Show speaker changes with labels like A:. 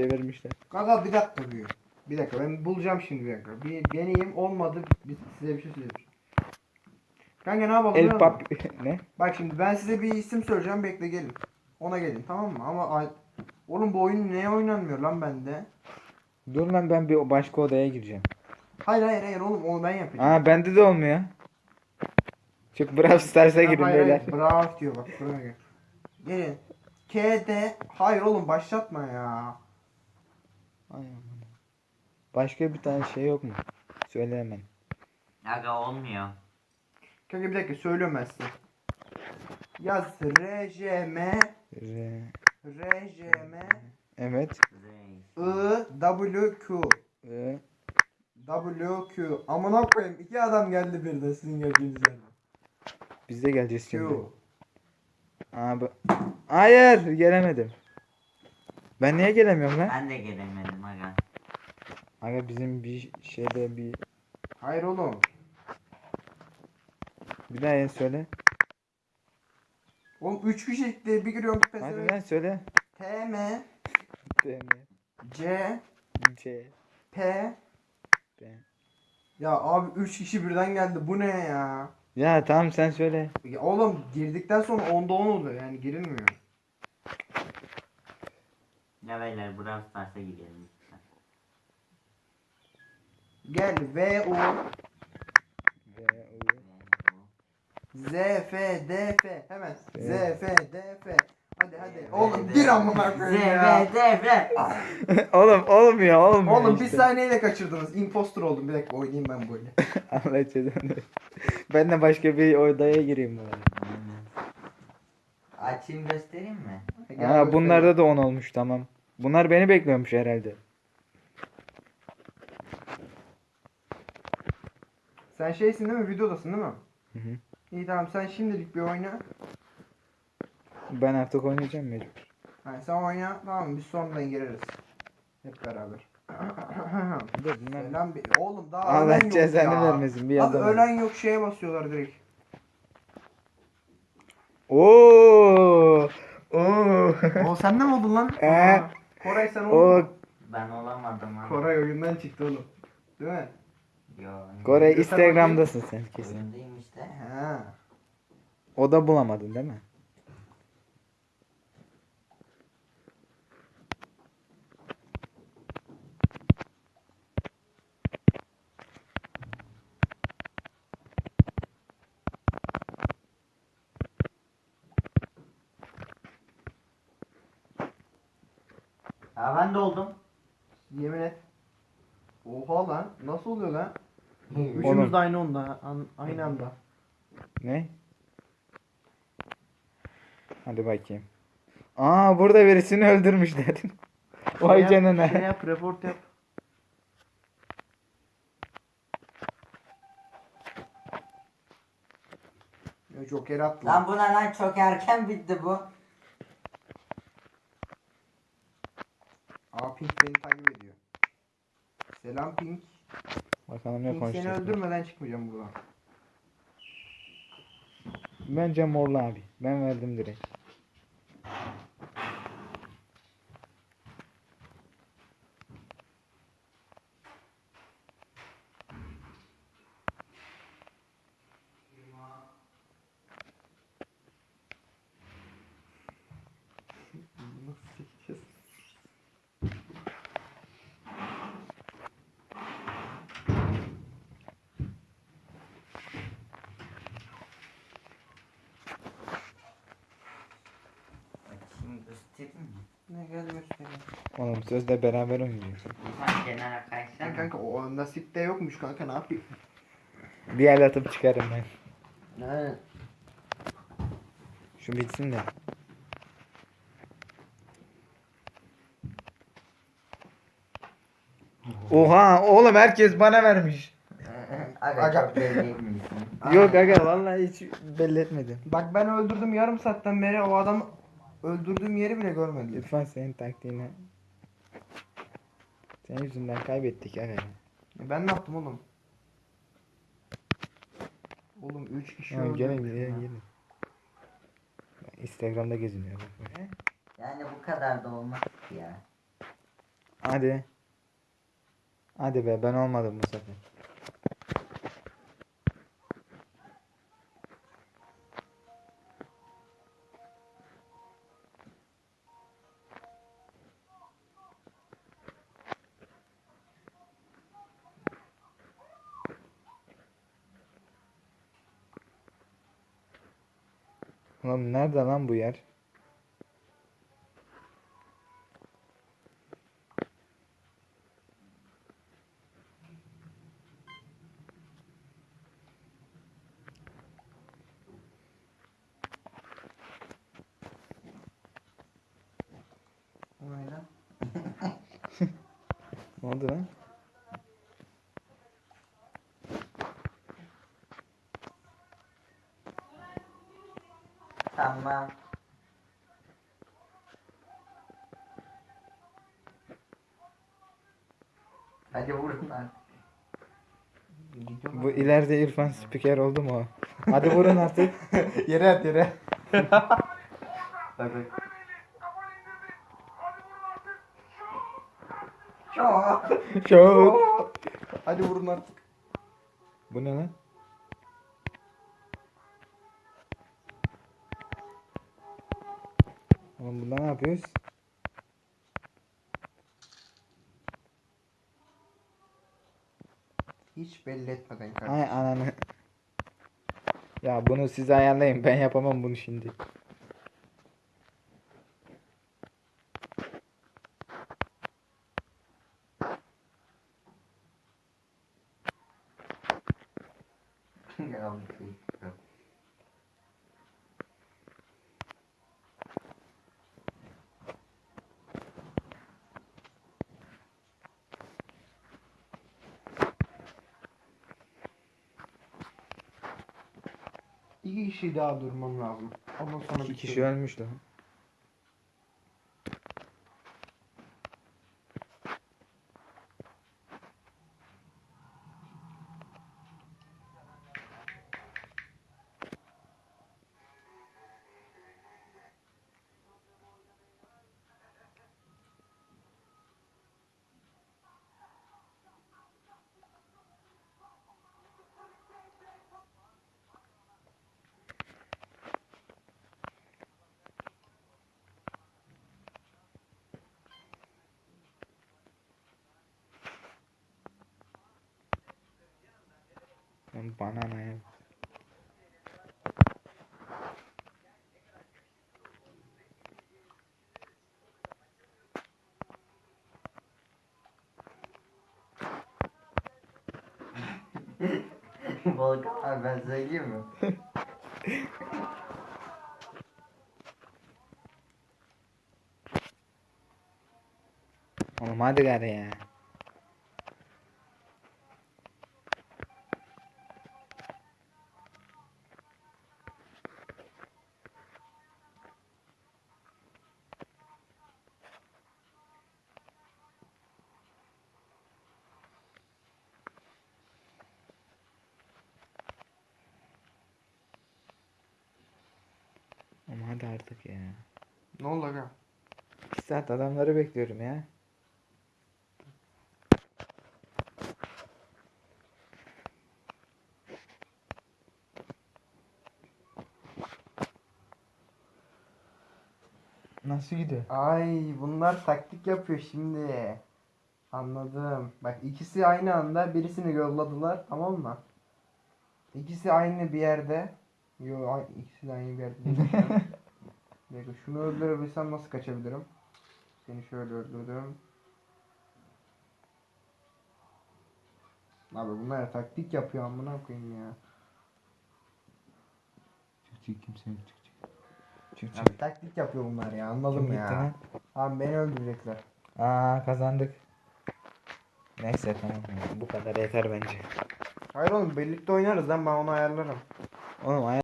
A: vermişler.
B: Kanka bir dakika diyor. Bir dakika ben bulacağım şimdi bir dakika. Bir deneyeyim olmadı bir, size bir şey söyleyeyim. Kanka ne yapalım?
A: El pap ne?
B: Bak şimdi ben size bir isim söyleyeceğim bekle gelin. Ona gelin tamam mı? Ama ay- oğlum bu oyun neye oynanmıyor lan bende?
A: Dur lan ben bir başka odaya gireceğim.
B: Hayır hayır hayır oğlum onu ben yapacağım.
A: Aa bende de olmuyor. Çık Brawl Stars'a girin
B: hayır,
A: beyler.
B: hayır, Bravo diyor bak buraya gel. Gelin. KD hayır oğlum başlatma ya.
A: Ay aman. Başka bir tane şey yok mu? Söyle hemen.
C: Aga olmuyor.
B: Kanka bir dakika söylüyorum ben size. Yaz RJM
A: R
B: RJM
A: Evet.
B: I W Q
A: I
B: W Q Amına koyayım iki adam geldi birden sizin geldiğiniz
A: biz de geleceğiz
B: Q
A: şimdi. Abi. Hayır gelemedim. Ben niye gelemiyorum lan?
C: Ben de gelemedim aga.
A: Aga bizim bir şeyde bir
B: Hayır oğlum.
A: bir daha yeni söyle.
B: Oğlum 3 kişilikte bir giriyorum
A: Hadi
B: pezevenk.
A: lan söyle.
B: T M
A: D,
B: C
A: C
B: P
A: B.
B: Ya abi 3 kişi birden geldi bu ne ya?
A: Ya tamam sen söyle.
B: Ya oğlum girdikten sonra 10'da 10 oluyor yani girilmiyor.
C: Ya beyler Brawl Stars'a gidelim.
B: Gel V U
A: V, U.
B: Z F D F hemen Z. F D F Hadi hadi oğlum gir amına
C: Z,
B: koyayım ya.
C: V, D, F.
A: Oğlum olmuyor olmuyor
B: Oğlum bir
A: işte.
B: saniyeyle kaçırdınız. Impostor oldum. Bir dakika oynayayım ben böyle.
A: Allah cezanı. Ben de başka bir odaya gireyim bari.
C: Açayım göstereyim mi?
B: Göstereyim.
A: bunlarda da 10 olmuş tamam. Bunlar beni bekliyormuş herhalde.
B: Sen şeysin değil mi? Videodasın değil mi?
A: Hı hı.
B: İyi tamam sen şimdilik bir oyna.
A: Ben artık oynayacağım mecbur.
B: Yani sen oyna tamam biz sonradan gireriz. Hep beraber.
A: Dur bunlar.
B: Selam bir... Oğlum daha
A: Allah
B: ölen yok
A: cezanı
B: ya.
A: vermesin, bir
B: Abi
A: yandan-
B: ölen yok şeye basıyorlar direkt.
A: Oo! Oo!
B: o sende mi oldun lan?
A: Ee?
B: Aa, Koray sen oldun
A: o?
C: Ben olamadım abi.
B: Koray oyundan çıktı oğlum. Değil mi?
C: Yo.
B: Bakayım.
A: Instagram'dasın sen kesin.
C: Oyundayım işte.
B: He.
A: O da bulamadın değil mi?
C: Ha ben de oldum.
B: Yemin et. Oha lan. Nasıl oluyor lan? Üçümüz de aynı onda. an- aynı anda.
A: Ne? Hadi bakayım. Aa burada birisini öldürmüşler. Vay
B: Şey yap,
A: canına.
B: Şey yap report yap. Ya Joker attı.
C: Lan bu ne lan çok erken bitti bu.
B: Aa Pink beni takip ediyor. Selam Pink.
A: Bakalım ne
B: Pink seni
A: konuşacak.
B: öldürmeden çıkmayacağım buradan.
A: Bence morlu abi. Ben verdim direkt.
B: Nasıl çekeceğiz?
C: Açayım göstereyim mi?
B: Ne gel göstereyim.
A: Oğlum sözde beraber oynayacağız.
C: Sen kenara
B: Ya
C: kaysana.
B: kanka o nasipte yokmuş kanka ne yapayım?
A: Bir el atıp çıkarım ben.
B: Ne?
A: Şu bitsin de. Oha oğlum herkes bana vermiş.
C: Aga,
B: Aga.
C: çok belli misin?
A: Yok aga vallahi hiç belli etmedim.
B: Bak ben öldürdüm yarım saatten beri o adam öldürdüğüm yeri bile görmedi.
A: Lütfen senin taktiğine. Senin yüzünden kaybettik aga.
B: Ben ne yaptım oğlum? Oğlum 3 kişi
A: Ya, gelin
B: öldürmüşüm
A: gelin
B: ya.
A: gelin. Instagram'da geziniyor.
C: Yani bu kadar da olmaz ki ya.
A: Hadi. Hadi be ben olmadım bu sefer. Ulan nerede lan bu yer?
C: Lan?
A: Ne oldu lan?
C: Tamam. Hadi vurun lan.
A: Bu ileride İrfan spiker oldu mu? o? Hadi vurun artık.
B: Yere at yere.
C: Bak bak. Çok.
B: Hadi vurun artık.
A: Bu ne lan? Oğlum bunda ne yapıyoruz?
B: Hiç belli etmeden kardeşim.
A: Ay ananı. Ya bunu siz ayarlayın. Ben yapamam bunu şimdi.
C: Ya bu şey.
B: İki kişi daha durmam lazım. Ondan sonra
A: İki kişi ölmüş lan. Lan Banana ya.
C: Volkan abi ben söyleyeyim mi?
A: Oğlum hadi gari ya. Oğlum hadi artık ya.
B: Ne oldu aga?
A: 2 saat adamları bekliyorum ya. Nasıl gidiyor?
B: Ay bunlar taktik yapıyor şimdi. Anladım. Bak ikisi aynı anda birisini yolladılar tamam mı? İkisi aynı bir yerde. Yo ikisi de aynı bir yerde. dakika, şunu öldürebilsem nasıl kaçabilirim? Seni şöyle öldürdüm. Abi bunlar taktik yapıyor amına koyayım ya.
A: Çık çık kimse yok çık çık. Çık
B: Abi taktik yapıyor bunlar ya anladım
A: Kim
B: ya.
A: gitti?
B: Abi beni öldürecekler.
A: Aa kazandık. Neyse tamam ya, bu kadar yeter bence.
B: Hayır oğlum birlikte oynarız lan ben onu ayarlarım.
A: Oğlum ay-